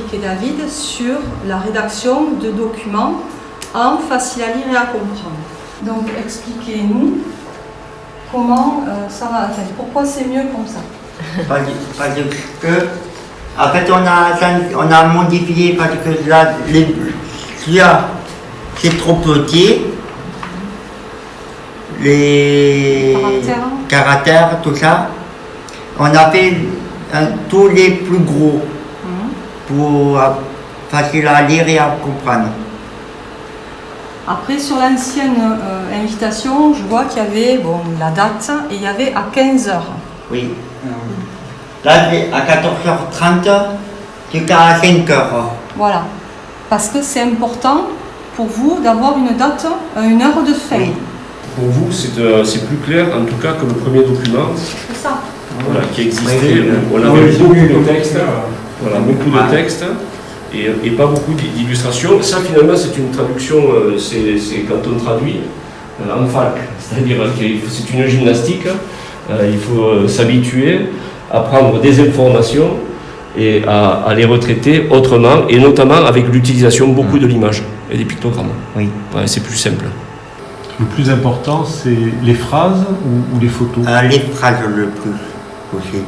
Patrick et David sur la rédaction de documents en facile à lire et à comprendre. Donc expliquez-nous comment euh, ça va, enfin, pourquoi c'est mieux comme ça? Parce, parce que, en fait, on a, on a modifié parce que là, les, là, c'est trop petit. Les Caractères. caractères, tout ça. On a fait euh, tous les plus gros. Pour euh, facile à lire et à comprendre. Après, sur l'ancienne euh, invitation, je vois qu'il y avait bon, la date et il y avait à 15 heures. Oui. Là, c'est à 14h30 jusqu'à 5h. Voilà. Parce que c'est important pour vous d'avoir une date, euh, une heure de fin. Oui. Pour vous, c'est euh, c'est plus clair, en tout cas, que le premier document C'est ça. voilà, qui existait. Oui, oui. On Oui, avait comme textes, ça. Voilà, beaucoup de textes et, et pas beaucoup d'illustrations. Ça, finalement, c'est une traduction, euh, c'est quand on traduit euh, en fac, c'est-à-dire que c'est une gymnastique. Euh, il faut s'habituer à prendre des informations et à, à les retraiter autrement, et notamment avec l'utilisation beaucoup de l'image et des pictogrammes. Oui. Ouais, c'est plus simple. Le plus important, c'est les phrases ou, ou les photos? Euh, les phrases le plus aussi.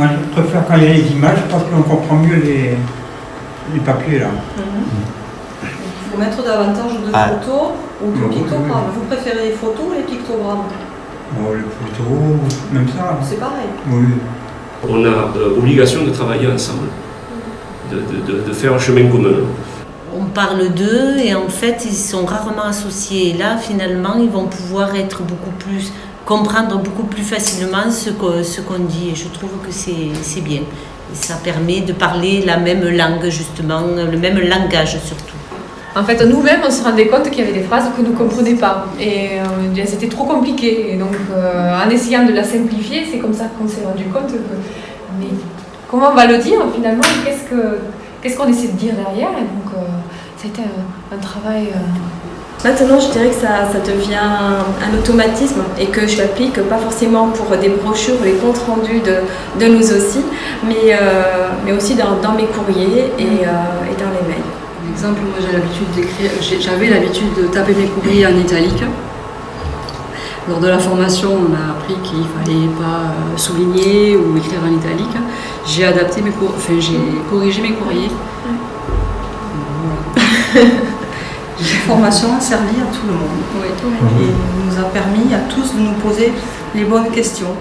Moi, je préfère quand il y a les images parce qu'on comprend mieux les, les papiers là. Il faut mettre davantage de Ah. photos ou de pictogrammes. oui. Vous préférez les photos ou les pictogrammes Bon, les photos, même ça. C'est pareil. Oui. On a euh, obligation de travailler ensemble, de, de- de- de faire un chemin commun. On parle d'eux et en fait ils sont rarement associés. Et là finalement ils vont pouvoir être beaucoup plus, comprendre beaucoup plus facilement ce qu'on dit et je trouve que c'est bien. Ça permet de parler la même langue justement, le même langage surtout. En fait, nous-mêmes, on se rendait compte qu'il y avait des phrases que nous ne comprenait pas. Et euh, bien, c'était trop compliqué. Et donc, euh, en essayant de la simplifier, c'est comme ça qu'on s'est rendu compte que. Mais comment on va le dire finalement? Qu'est-ce que qu'est-ce qu'on essaie de dire derrière? Et donc, euh, ça un, un travail. Maintenant, je dirais que ça, ça devient un automatisme et que je l'applique pas forcément pour des brochures ou les comptes rendus de, de nous aussi, mais, euh, mais aussi dans, dans mes courriers et, euh, et dans les mails. Par exemple, moi j'ai l'habitude d'écrire, j'avais l'habitude de taper mes courriers en italique. Lors de la formation, on a appris qu'il fallait pas euh, souligner ou écrire en italique. J'ai adapté mes cour- enfin j'ai corrigé mes courriers. La formation a servi à tout le monde Oui. et nous a permis à tous de nous poser les bonnes questions.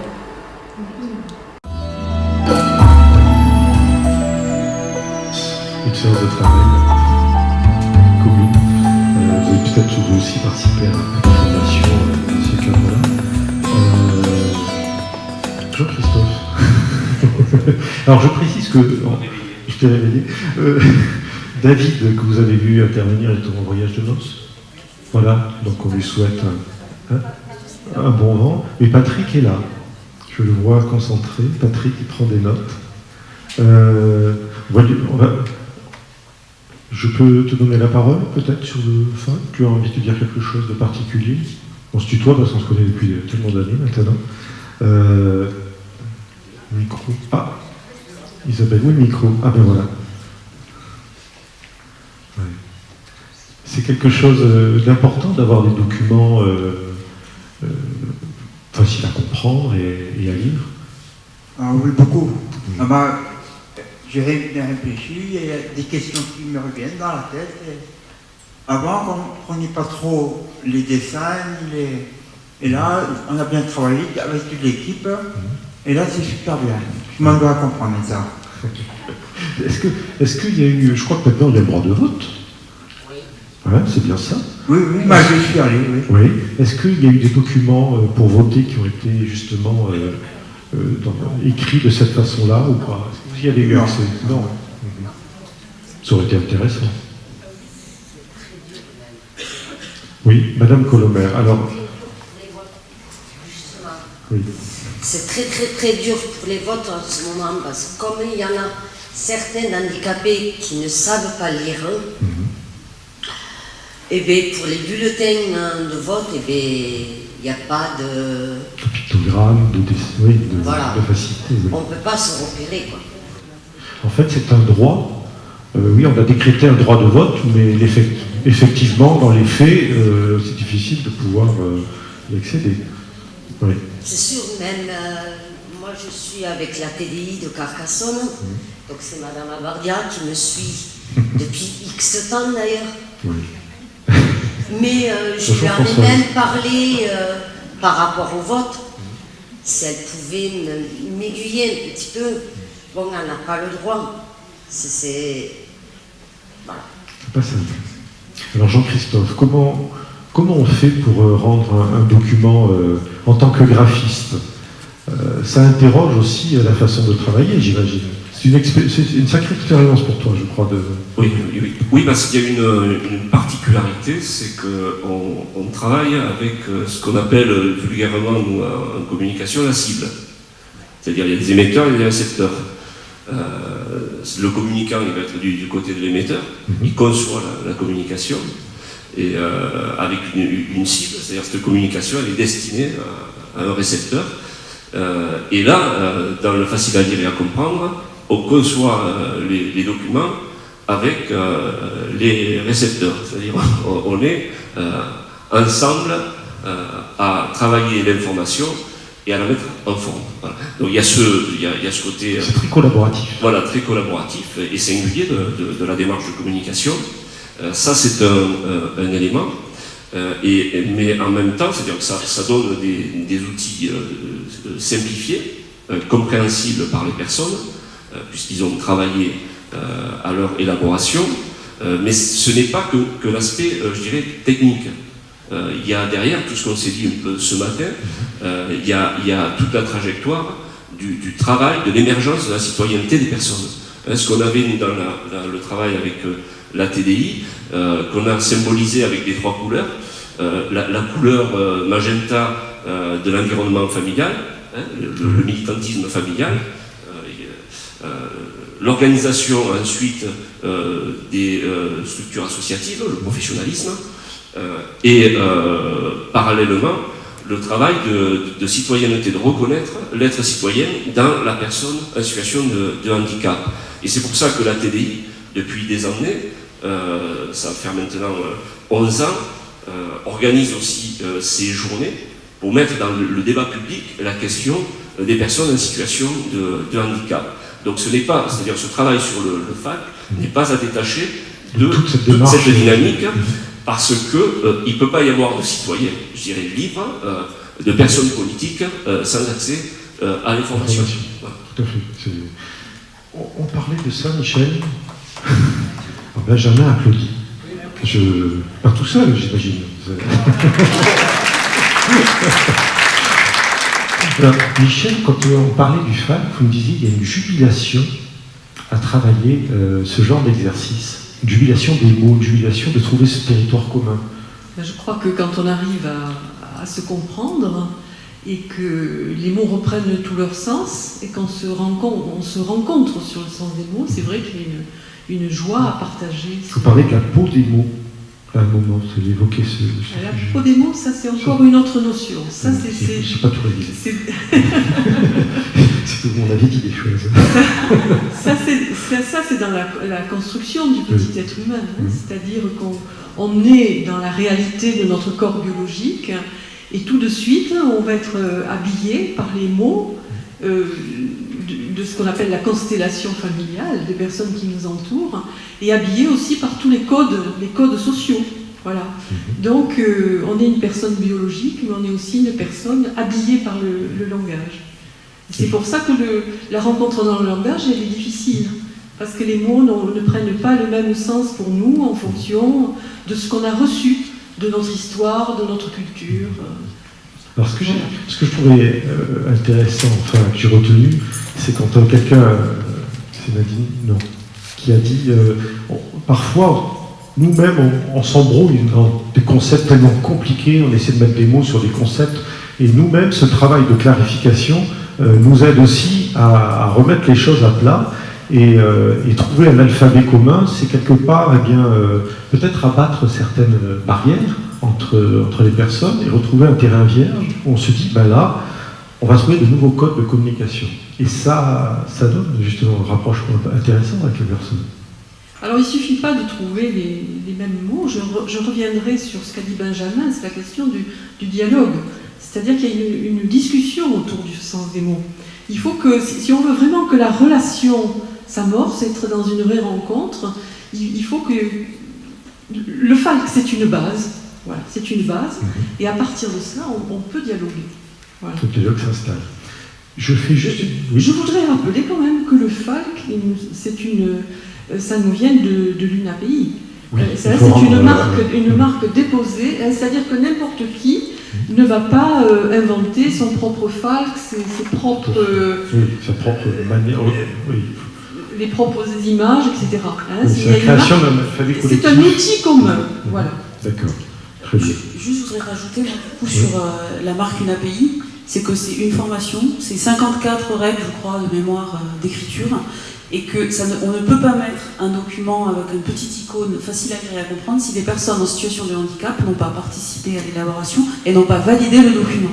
Une séance de travail commune. Euh, vous avez peut-être vous aussi participé à la formation euh, dans ce cadre-là. Euh, Jean-Christophe. Alors je précise que, bon, je t'ai réveillé, Euh, David, que vous avez vu intervenir, est en voyage de noces. Voilà, donc on lui souhaite un, bon vent. Mais Patrick est là. Je le vois concentré. Patrick, il prend des notes. Euh, je peux te donner la parole, peut-être, sur le fin? Tu as envie de dire quelque chose de particulier? On se tutoie parce qu'on se connaît depuis tellement d'années maintenant. Euh, micro. Ah Isabelle, oui, micro. Ah ben voilà. Ouais. C'est quelque chose euh, d'important d'avoir des documents euh, euh, faciles à comprendre et, et à lire. Ah oui, beaucoup. Ah bah, j'ai réfléchi, il y a des questions qui me reviennent dans la tête. Avant, on ne prenait pas trop les dessins, les... et là, on a bien travaillé avec toute l'équipe, et là, c'est super bien. Je m'en dois comprendre ça. Est-ce que, est-ce qu'il y a eu, je crois que maintenant il y a le droit de vote. Ouais, c'est bien ça. Oui, oui, bah, je suis allé, oui. Oui. Est-ce qu'il y a eu des documents euh, pour voter qui ont été justement euh, euh, dans- écrits de cette façon-là ou pas? Est-ce que vous y avez eu Non. Ça aurait été intéressant. Oui, Madame Colomer. Alors, oui. C'est très très très dur pour les votes en ce moment parce que comme il y en a certains handicapés qui ne savent pas lire, et bien pour les bulletins euh, de vote, et bien Il n'y a pas de... De oui, de, Voilà. de facilité. oui. On ne peut pas se repérer, quoi. En fait, c'est un droit. Euh, oui, on a décrété un droit de vote, mais effectivement, dans les faits, euh, c'est difficile de pouvoir euh, y accéder. Oui. C'est sûr, même euh, moi je suis avec la TDI de Carcassonne, donc c'est Madame Abardia qui me suit depuis X temps d'ailleurs. Oui. Mais euh, je Bonjour, lui en ai Françoise. même parlé euh, par rapport au vote, si elle pouvait m'aiguiller un petit peu. Bon, elle n'a pas le droit. C'est- C'est. Voilà. C'est pas simple. Alors Jean-Christophe, comment, comment on fait pour euh, rendre un, un document euh, en tant que graphiste? Ça interroge aussi la façon de travailler, j'imagine. C'est une, sacrée expérience pour toi, je crois. De... Oui, oui, oui. Oui, parce qu'il y a une, une particularité, c'est qu'on on travaille avec euh, ce qu'on appelle euh, vulgairement nous, en en communication la cible. C'est-à-dire il y a des émetteurs et des récepteurs. Euh, le communicant il va être du, du côté de l'émetteur, il conçoit la, la communication et euh, avec une, une cible, c'est-à-dire cette communication elle est destinée à, à un récepteur. Euh, et là, euh, dans le facile à lire et à comprendre, on conçoit euh, les, les documents avec euh, les récepteurs, c'est-à-dire on, est euh, ensemble euh, à travailler l'information et à la mettre en forme. Voilà. Donc il y a ce, il y a, il y a ce côté C'est très collaboratif. voilà, très collaboratif et singulier de, de- de la démarche de communication. Ça, c'est un, un élément. Et, mais en même temps, c'est-à-dire que ça, ça donne des, des outils simplifiés, compréhensibles par les personnes, puisqu'ils ont travaillé euh, à leur élaboration. Euh, mais ce n'est pas que, que l'aspect, euh, je dirais, technique. Euh, il y a derrière tout ce qu'on s'est dit un peu ce matin, euh, il, y a, il y a toute la trajectoire du, du travail, de l'émergence de la citoyenneté des personnes. Hein, ce qu'on avait nous, dans la- la- le travail avec euh, la TDI, euh, qu'on a symbolisé avec les trois couleurs, euh, la, la couleur euh, magenta euh, de l'environnement familial, hein, le, le- le militantisme familial, euh, euh, l'organisation ensuite euh, des euh, structures associatives, le professionnalisme, euh, et euh, parallèlement le travail de, citoyenneté, de reconnaître l'être citoyen dans la personne en situation de, handicap. Et c'est pour ça que la TDI, depuis des années, euh, ça faire maintenant euh, 11 ans, euh, organise aussi euh, ces journées pour mettre dans le, débat public la question euh, des personnes en situation de handicap. Donc ce n'est pas, c'est-à-dire ce travail sur le, le FAC n'est pas à détacher de toute cette toute cette dynamique parce que euh, il ne peut pas y avoir de citoyens, je dirais, libres, euh, de personnes politiques euh, sans accès euh, à l'information. Voilà. Tout à fait. On parlait de ça, Michel. Ah, Benjamin applaudit. Je... Pas tout seul, j'imagine. Alors, Michel, quand on parlait du FAC, vous me disiez qu'il y a une jubilation à travailler euh, ce genre d'exercice. Une jubilation des mots, une jubilation de trouver ce territoire commun. Ben, Je crois que quand on arrive à, à se comprendre et que les mots reprennent tout leur sens et qu'on se rencontre, on se rencontre sur le sens des mots, c'est vrai qu'il y a une, une joie à partager. Vous parlais de la peau des mots un moment, vous évoqué ce, ce La sujet. des mots, ça c'est encore une autre notion. Ça c'est- Je c'est n'ai pas tout révisé. c'est- C'est vous m'en avez dit des choses. Ça, c'est ça, c'est dans la, la construction du petit Oui. être humain. hein. C'est-à-dire qu'on on est dans la réalité de notre corps biologique et tout de suite, on va être euh, habillé par les mots euh, de, ce qu'on appelle la constellation familiale, des personnes qui nous entourent, et habillé aussi par tous les codes, les codes sociaux. Voilà. Donc, euh, on est une personne biologique, mais on est aussi une personne habillée par le, le langage. C'est pour ça que le- la rencontre dans le langage, elle est difficile. Parce que les mots ne prennent pas le même sens pour nous en fonction de ce qu'on a reçu de notre histoire, de notre culture. Alors, ce que, je trouvais euh, intéressant, enfin, que j'ai retenu, c'est quand euh, quelqu'un, euh, c'est Nadine, non, qui a dit parfois, nous-mêmes, on, s'embrouille dans des concepts tellement compliqués, on essaie de mettre des mots sur des concepts, et nous-mêmes, ce travail de clarification nous aide aussi à remettre les choses à plat Et, euh, et trouver un alphabet commun, c'est quelque part, eh bien, euh, peut-être abattre certaines barrières entre, entre les personnes et retrouver un terrain vierge où on se dit, ben là, on va trouver de nouveaux codes de communication. Et ça, ça donne justement un rapprochement intéressant avec les personnes. Alors il ne suffit pas de trouver les, mêmes mots, je, re- je reviendrai sur ce qu'a dit Benjamin, c'est la question du, dialogue. C'est-à-dire qu'il y a une, discussion autour du sens des mots. Il faut que, si on veut vraiment que la relation s'amorce, être dans une vraie rencontre, il, il faut que le falk c'est une base, voilà, c'est une base, et à partir de ça on, on peut dialoguer. Voilà. Le dialogue s'installe. Je fais juste... Oui. Je voudrais rappeler quand même que le c'est une, euh, ça nous vient de, de l'UNAPI. Oui, Euh, C'est une euh, marque, une marque déposée, hein, c'est-à-dire que n'importe qui ne va pas euh, inventer son propre falk, ses, ses propres, euh, Oui, sa propre manière. Oui, les propres images, etc. hein. C'est une un outil commun. Voilà. D'accord. Très bien. Juste, je voudrais rajouter moi, du coup, sur euh, la marque UNAPI, c'est que c'est une formation, c'est 54 règles, je crois, de mémoire euh, d'écriture, et que ça ne- on ne peut pas mettre un document avec une petite icône facile à lire et à comprendre si des personnes en situation de handicap n'ont pas participé à l'élaboration et n'ont pas validé le document.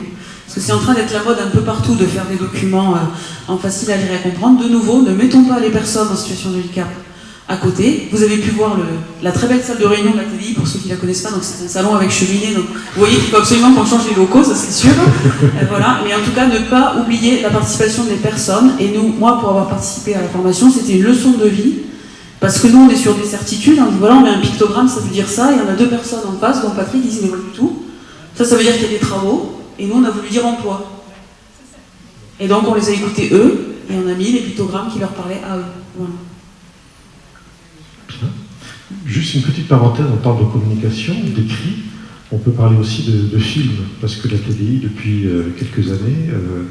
Parce que c'est en train d'être la mode un peu partout de faire des documents euh, en facile à lire et à comprendre. De nouveau, ne mettons pas les personnes en situation de handicap à côté. Vous avez pu voir la très belle salle de réunion de la TDI, pour ceux qui ne la connaissent pas, donc c'est un salon avec cheminée, vous voyez qu'il faut absolument qu'on change les locaux, ça c'est sûr. Euh, voilà. Mais en tout cas, ne pas oublier la participation des personnes. Et nous, moi, pour avoir participé à la formation, c'était une leçon de vie. Parce que nous, on est sur des certitudes, on dit voilà, on met un pictogramme, ça veut dire ça, et on a deux personnes en face, dont Patrick, il dit mais pas du tout. Ça, ça veut dire qu'il y a des travaux, et nous, on a voulu dire emploi. Et donc, on les a écoutés eux, et on a mis les pictogrammes qui leur parlaient à eux. Juste une petite parenthèse en termes de communication, d'écrit. On peut parler aussi de, de films, parce que la TDI, depuis euh, quelques années, euh,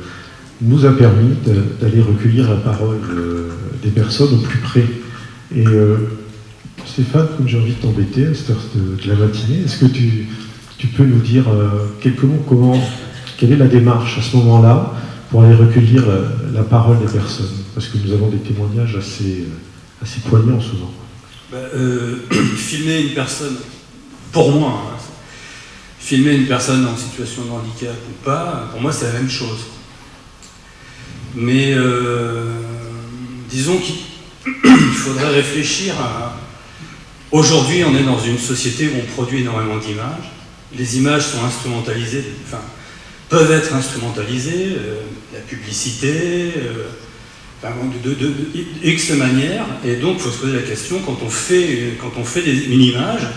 nous a permis d'aller recueillir la parole euh, des personnes au plus près. Et Stéphane, comme j'ai envie de t'embêter à cette heure de la matinée, est-ce que tu, tu peux nous dire euh, quelques mots, comment, quelle est la démarche à ce moment-là pour aller recueillir la, la parole des personnes? Parce que nous avons des témoignages assez, euh, assez poignants souvent. Bah, euh, filmer une personne, pour moi, hein, filmer une personne en situation de handicap ou pas, pour moi c'est la même chose. Mais euh, disons qu'il il faudrait réfléchir à... Aujourd'hui on est dans une société où on produit énormément d'images. Les images sont instrumentalisées, enfin, peuvent être instrumentalisées, euh, la publicité, euh, enfin, de, X manières, et donc il faut se poser la question, quand on fait, quand on fait une image,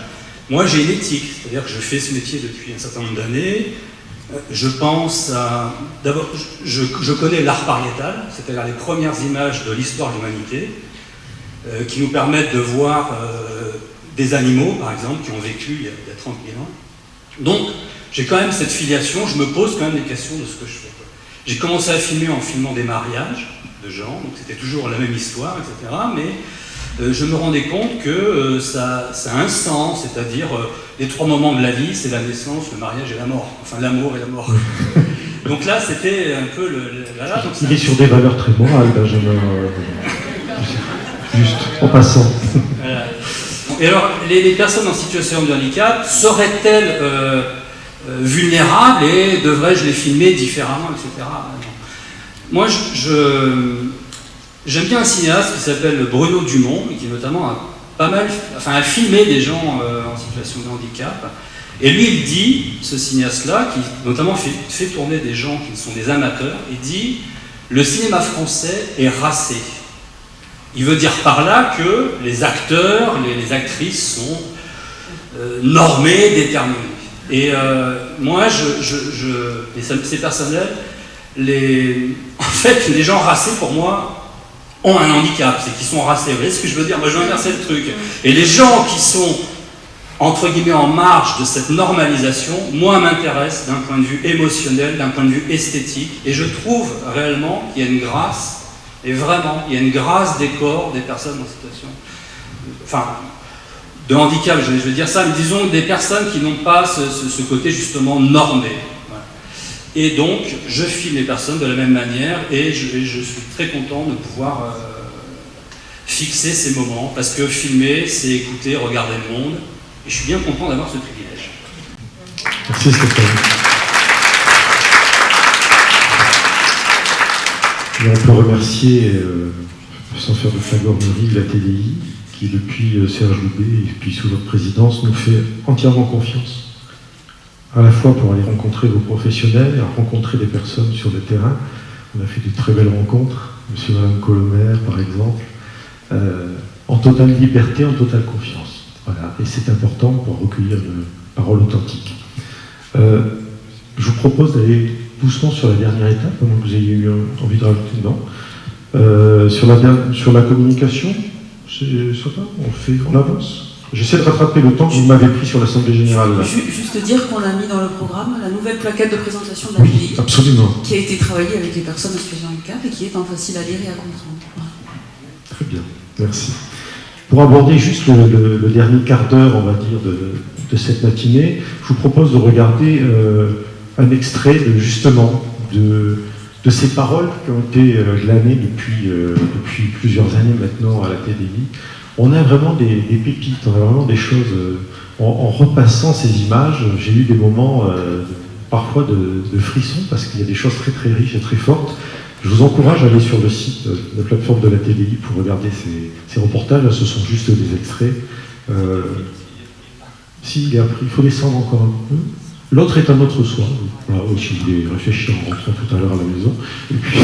moi j'ai une éthique, c'est-à-dire que je fais ce métier depuis un certain nombre d'années, euh, je pense à... D'abord, je, connais l'art pariétal, c'est-à-dire les premières images de l'histoire de l'humanité, qui nous permettent de voir des animaux, par exemple, qui ont vécu il y a, il y a 30 000 ans. Donc, j'ai quand même cette filiation, je me pose quand même des questions de ce que je fais. J'ai commencé à filmer en filmant des mariages de gens, donc c'était toujours la même histoire, etc. Mais euh, je me rendais compte que euh, ça, ça a un sens, c'est-à-dire euh, les trois moments de la vie, c'est la naissance, le mariage et la mort, enfin l'amour et la mort. donc là, c'était un peu le... le- voilà, donc Il est sur des valeurs très morales, Benjamin. Juste en passant. Voilà. Et alors, les, personnes en situation de handicap seraient-elles euh, euh, vulnérables et devrais-je les filmer différemment, etc. Moi, j'aime bien un cinéaste qui s'appelle Bruno Dumont, qui notamment a filmé des gens euh, en situation de handicap. Et lui, il dit, ce cinéaste-là, qui notamment fait tourner des gens qui sont des amateurs, il dit le cinéma français est racé. Il veut dire par là que les acteurs, les, actrices sont euh, normés, déterminés. Et euh, moi, je, je- c'est personnel, en fait, les gens racés, pour moi, ont un handicap, c'est qu'ils sont racés. Vous voyez ce que je veux dire? Moi, je veux inverser le truc. Et les gens qui sont, entre guillemets, en marge de cette normalisation, moi, m'intéressent d'un point de vue émotionnel, d'un point de vue esthétique. Et je trouve réellement qu'il y a une grâce, et vraiment, il y a une grâce des corps des personnes en situation. Enfin, de handicap, je, vais dire ça, mais disons des personnes qui n'ont pas ce, côté justement normé. Et donc, je filme les personnes de la même manière et je, et je suis très content de pouvoir euh, fixer ces moments, parce que filmer, c'est écouter, regarder le monde, et je suis bien content d'avoir ce privilège. Merci Stéphane. On peut remercier, euh, sans faire de flagornerie, la TDI, qui depuis euh, Serge Loubet et puis sous votre présidence nous fait entièrement confiance, à la fois pour aller rencontrer vos professionnels et à rencontrer des personnes sur le terrain. On a fait de très belles rencontres, monsieur et madame Colomer par exemple, euh, en totale liberté, en totale confiance. Voilà. Et c'est important pour recueillir une parole authentique. Je vous propose d'aller doucement sur la dernière étape, avant que vous ayez eu envie de rajouter dedans. Euh, sur, la, sur la communication, va? On, fait, on avance? J'essaie de rattraper le temps que vous m'avez pris sur l'Assemblée Générale. là. Juste dire qu'on a mis dans le programme la nouvelle plaquette de présentation de la PDI, Absolument. qui a été travaillée avec les personnes en situation de handicap et qui est en facile à lire et à comprendre. Voilà. Très bien, merci. Pour aborder juste le, le- le dernier quart d'heure, on va dire, de, de cette matinée, je vous propose de regarder euh, un extrait de, justement de, de ces paroles qui ont été euh, glanées depuis, euh, depuis plusieurs années maintenant à la TDI. On a vraiment des, pépites, on a vraiment des choses. euh, en, repassant ces images, j'ai eu des moments euh, parfois de, de frissons parce qu'il y a des choses très très riches et très fortes. Je vous encourage à aller sur le site, euh, la plateforme de la TDI pour regarder ces, ces reportages. Ce sont juste des extraits. Euh, si, il faut descendre encore un peu. L'autre est un autre soir. Voilà, aussi, je vais réfléchir en rentrant tout à l'heure à la maison. Et puis,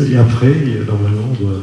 et après, normalement, on doit